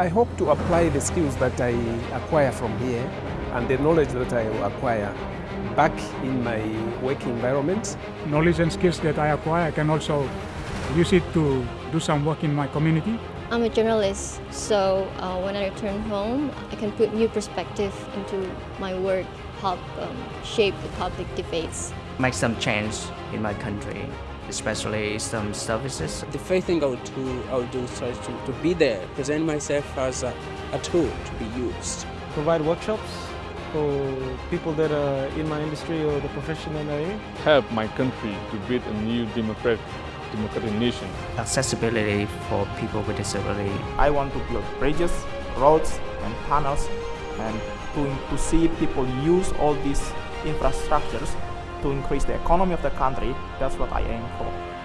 I hope to apply the skills that I acquire from here and the knowledge that I acquire back in my work environment. Knowledge and skills that I acquire, I can also use it to do some work in my community. I'm a journalist, so uh, when I return home, I can put new perspective into my work, help um, shape the public debates. Make some change in my country, especially some services. The first thing I would do, I would do is try to, to be there, present myself as a, a tool to be used. Provide workshops for people that are in my industry or the profession that I'm in. Help my country to build a new democratic democratic nation. Accessibility for people with disability. I want to build bridges, roads and tunnels and to, to see people use all these infrastructures to increase the economy of the country. That's what I aim for.